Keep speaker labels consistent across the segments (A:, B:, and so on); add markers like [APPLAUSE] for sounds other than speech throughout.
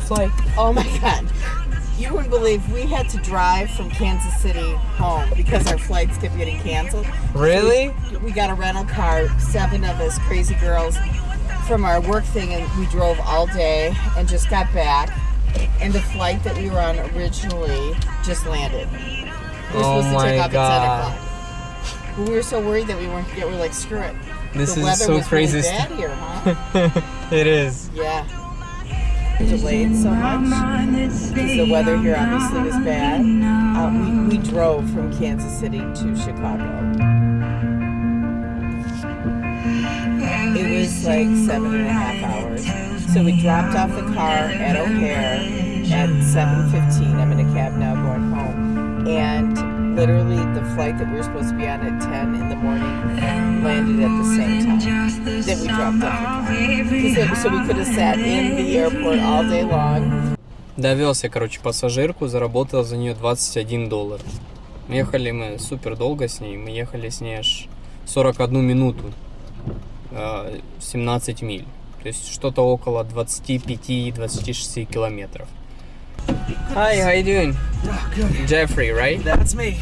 A: Flight?
B: Oh my god. You wouldn't believe we had to drive from Kansas City home because our flights kept getting canceled.
A: Really?
B: We got a rental car, seven of us crazy girls from our work thing, and we drove all day and just got back. And the flight that we were on originally just landed. We were
A: Oh
B: supposed to
A: my
B: take off
A: God.
B: at 10 o'clock. But we were so worried that we weren't get. We were like, screw it.
A: This
B: the
A: is so crazy.
B: bad here, huh? [LAUGHS]
A: it is.
B: Yeah. Delayed so much because the weather here obviously was bad. Uh, we, we drove from Kansas City to Chicago. It was like seven and a half hours. So we dropped off the car at O'Hare at 7.15. I'm in a cab now going home. And literally the flight that we were supposed to be on at 10 in the morning landed at the same time that we dropped off the car. So we could have sat in the airport all day long.
A: Довез я, короче, пассажирку, заработал за нее 21 доллар. Ехали мы супер долго с ней, мы ехали с ней аж 41 минуту, э, 17 миль. То есть что-то около 25-26 километров. Hi, how you doing?
C: Ah, good.
A: Jeffrey, right?
C: That's me.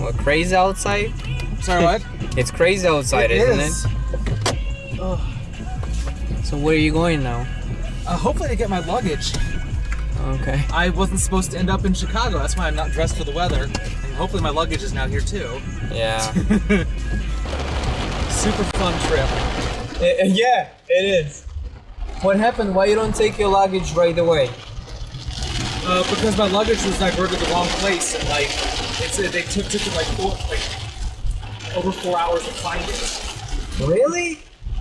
A: Well, crazy outside?
C: Sorry, what? [LAUGHS]
A: It's crazy outside,
C: It
A: isn't
C: is.
A: it?
C: Oh,
A: So where are you going now?
C: uh, hopefully to get my luggage.
A: Okay.
C: I wasn't supposed to end up in Chicago. That's why I'm not dressed for the weather. And hopefully my luggage is now here too.
A: Yeah. [LAUGHS]
C: Super fun trip.
A: Eh, eh, yeah, it is. What happened? Why you don't take your luggage right away?
C: Uh, because my luggage was diverted to the wrong place and like it's uh, they took took it like four like over four hours to find it.
A: Really?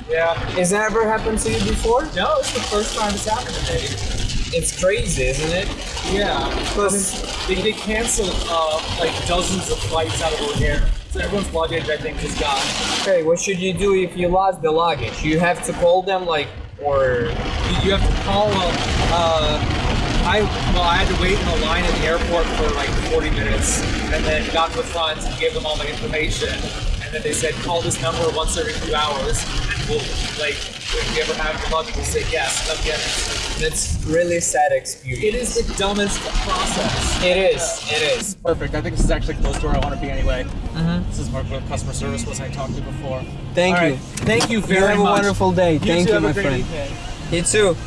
C: Yeah.
A: Has that ever happened to you before?
C: No, it's the first time it's happened to me.
A: It's crazy, isn't it?
C: Yeah. Because they, they canceled uh, like dozens of flights out of O'Hare. So everyone's luggage I think is gone.
A: Okay, what should you do if you lost the luggage? You have to call them, like, or
C: You, have to call up. I well, I had to wait in a line at the airport for like 40 minutes, and then got to the front and gave them all my information, and then they said call this number once every few hours, and we'll like if you ever have your luggage, we'll say yes, come get it.
A: that's really sad experience.
C: It is the dumbest process.
A: It is. It is.
C: Perfect. I think this is actually close to where I want to be anyway.
A: Mhm.
C: This is where where customer service was I talked to before.
A: Thank
C: All
A: you.
C: right. Thank you
A: You
C: very
A: have a wonderful day.
C: You
A: Thank
C: too
A: you,
C: have a
A: my
C: great
A: friend.
C: evening.
A: И.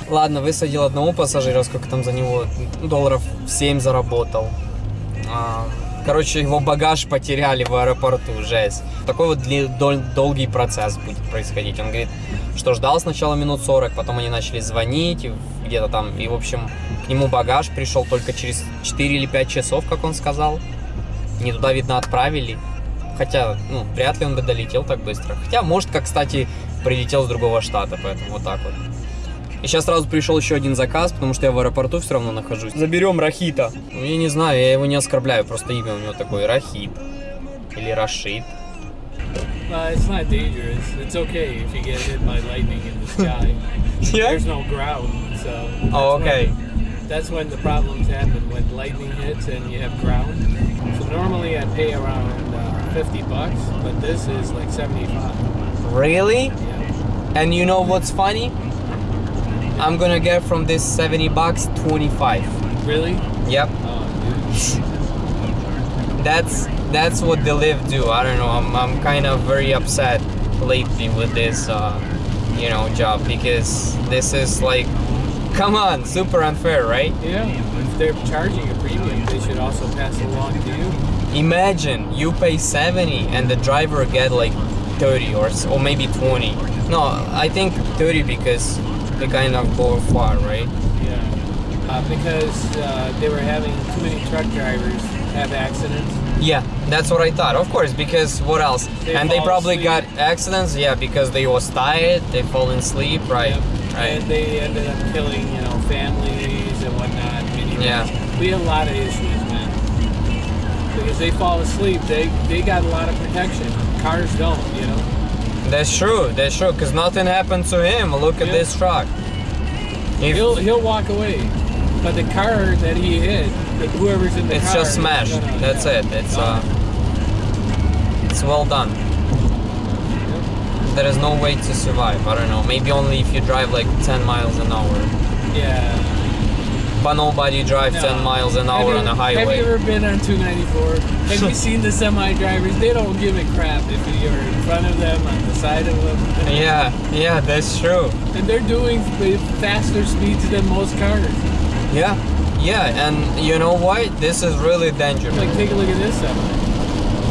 A: Ладно, высадил одного пассажира, сколько там за него долларов 7 заработал. А, Короче, его багаж потеряли в аэропорту, жесть. Такой вот дол- долгий процесс будет происходить. Он говорит, что ждал сначала минут 40, потом они начали звонить, где-то там, и, в общем, к нему багаж пришел только через 4 или 5 часов, как он сказал. Не туда, видно, отправили. Хотя, ну, вряд ли он бы долетел так быстро. Хотя, может, как, кстати, прилетел с другого штата, поэтому вот так вот. И сейчас сразу пришел еще один заказ, потому что я в аэропорту все равно нахожусь. Заберем Рахита. Ну, я не знаю, я его не оскорбляю, просто имя у него такое Рахит. Или Рашид.
D: Uh, it's not dangerous. It's okay if you get hit by lightning in the sky. There's no ground, so. that's
A: Oh, okay.
D: When, that's when the problems happen when lightning hits and you have ground. So normally I pay around uh, 50 bucks, but this is like 75.
A: Really?
D: Yeah.
A: And you know what's funny? I'm gonna get from this 70 bucks 25.
D: Really?
A: Yep.
D: Oh,
A: That's that's what the live do. I don't know. I'm I'm kind of very upset lately with this uh, you know job because this is like come on, super unfair, right?
D: Yeah. If they're charging a premium, they should also pass it along to you.
A: Imagine you pay 70 and the driver get like 30 or or maybe 20. No, I think 30 because they kind of go far, right?
D: Yeah. Uh, because uh, they were having too many truck drivers have accidents.
A: Yeah, that's what I thought. Of course, because what else?
D: They
A: and they probably
D: asleep.
A: got accidents. Yeah, because they was tired, they fall asleep, right?
D: Yep.
A: Right.
D: And they ended up killing, you know, families and whatnot.
A: Yeah.
D: We have a lot of issues, man. Because they fall asleep, they they got a lot of protection. Cars don't, you know.
A: That's true. That's true. Because nothing happened to him. Look at this truck. If-
D: He'll he'll walk away, but the car that he hit, whoever's in the
A: it's
D: car,
A: just smashed.
D: gonna-
A: That's
D: yeah,
A: it. It's uh, it's well done. There is no way to survive. I don't know. Maybe only if you drive like 10 miles an hour.
D: yeah.
A: But nobody drives
D: No.
A: 10 miles an hour
D: have
A: on
D: you,
A: a
D: Have you ever been on 294? have you [LAUGHS] seen the semi drivers? They don't give a crap if you're in front of them, on the side of them.
A: Yeah, yeah, that's true.
D: And they're doing faster speeds than most cars.
A: Yeah, yeah, and you know what? This is really dangerous.
D: Like, take a look at this semi.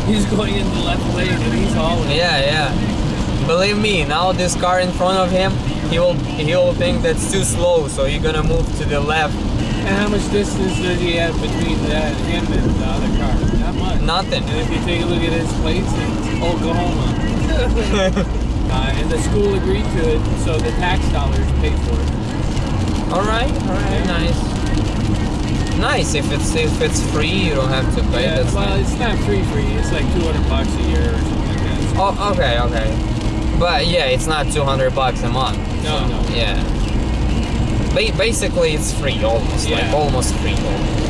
D: He's going in the left lane and he's hauling.
A: Yeah, yeah. Believe me, now this car in front of him, he will he will think that's too slow, so you're gonna move to the left.
D: And how much distance does he have between that him and the other car? Not much.
A: Nothing.
D: And if you take a look at his plates, it's Oklahoma. [LAUGHS] uh, and the school agreed to it, so the tax dollars paid for it.
A: All right, all right, nice. Nice. If it's if it's free, you don't have to pay.
D: Yeah,
A: that's
D: well,
A: nice.
D: it's not free free. It's like 200 bucks a year or something like that.
A: Oh, okay, okay. But yeah, it's not 200 bucks a month.
D: No, no.
A: Yeah. Ba- basically, it's free almost, like almost free.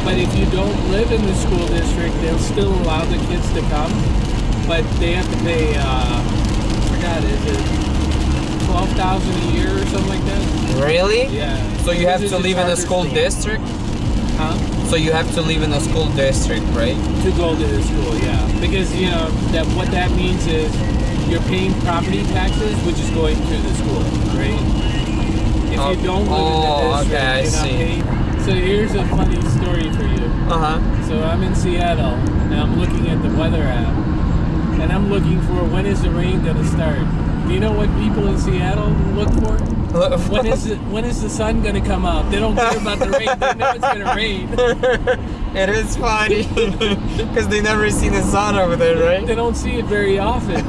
D: But if you don't live in the school district, they'll still allow the kids to come, but they have to pay. Uh, I forgot is it twelve thousand a year or something like that?
A: Really?
D: Yeah.
A: So you have to live in a
D: charter
A: school district.
D: Huh?
A: So you have to live in a school district, right?
D: To go to the school, yeah. Because you know that what that means is you're paying property taxes, which is going to the school, right? If
A: Oh,
D: you don't live
A: oh,
D: in the district,
A: okay, I
D: you're not
A: see.
D: paying. So here's a funny story for you.
A: Uh huh.
D: So I'm in Seattle and I'm looking at the weather app and I'm looking for when is the rain gonna start. Do you know what people in Seattle look for? [LAUGHS] When is it, when is the sun gonna come out? They don't care about the rain. They know it's gonna rain. [LAUGHS]
A: it is funny [LAUGHS] because they never seen the sun over there, right?
D: They don't see it very often.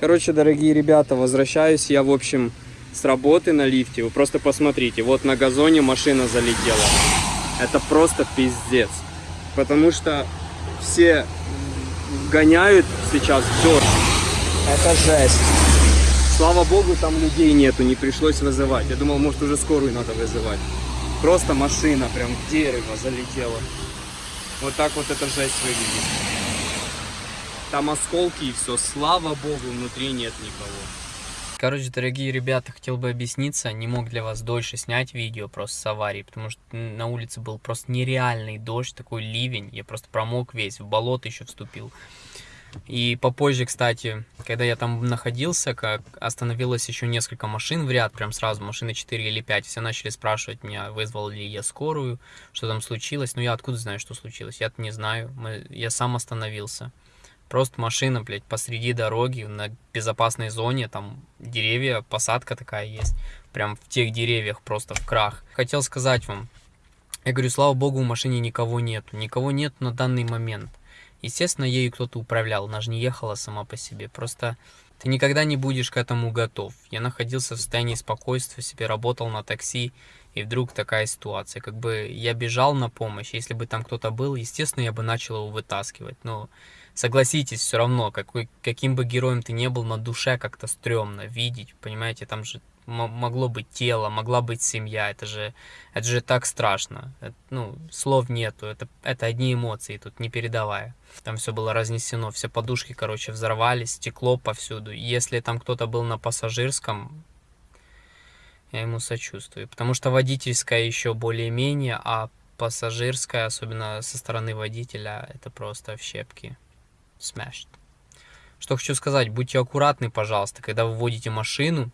A: Короче, дорогие ребята, возвращаюсь я, в общем, с работы на лифте. Вы просто посмотрите, вот на газоне машина залетела. Это просто пиздец. Потому что все гоняют сейчас дождь. Это жесть. Слава богу, там людей нету, не пришлось вызывать. Я думал, может уже скорую надо вызывать. Просто машина прям в дерево залетела. Вот так вот эта жесть выглядит. Там осколки и все. Слава богу, внутри нет никого. Короче, дорогие ребята, хотел бы объясниться, не мог для вас дольше снять видео просто с аварии, потому что на улице был просто нереальный дождь, такой ливень, я просто промок весь, в болото еще вступил. И попозже, кстати, когда я там находился, как остановилось еще несколько машин в ряд, прям сразу, машины 4 или 5, все начали спрашивать меня, вызвал ли я скорую, что там случилось. Ну я откуда знаю, что случилось? Я-то не знаю, Мы, я сам остановился. Просто машина, блядь, посреди дороги, на безопасной зоне, там деревья, посадка такая есть. Прям в тех деревьях просто в крах. Хотел сказать вам, я говорю, слава богу, в машине никого нету. Никого нет на данный момент. Естественно, ею кто-то управлял, она же не ехала сама по себе. Просто ты никогда не будешь к этому готов. Я находился в состоянии спокойствия, себе работал на такси, и вдруг такая ситуация. Как бы я бежал на помощь, если бы там кто-то был, естественно, я бы начал его вытаскивать. Но согласитесь, все равно, какой, каким бы героем ты не был, на душе как-то стрёмно видеть, понимаете, там же могло быть тело, могла быть семья, это же, это же так страшно, Это, ну, слов нету, это, это одни эмоции, тут не передавая. Там все было разнесено, все подушки, короче, взорвались, стекло повсюду. Если там кто-то был на пассажирском, я ему сочувствую, потому что водительская еще более-менее, а пассажирская, особенно со стороны водителя, это просто в щепки. Smashed. Что хочу сказать, будьте аккуратны, пожалуйста, когда вы водите машину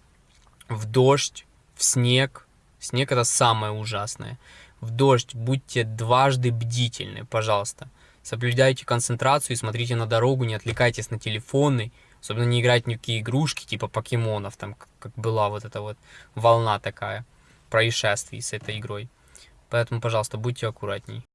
A: в дождь, в снег. Снег это самое ужасное. В дождь будьте дважды бдительны, пожалуйста. Соблюдайте концентрацию и смотрите на дорогу, не отвлекайтесь на телефоны. Особенно не играть ни в какие игрушки, типа покемонов, там, как- была вот эта вот волна такая происшествий с этой игрой. Поэтому, пожалуйста, будьте аккуратней.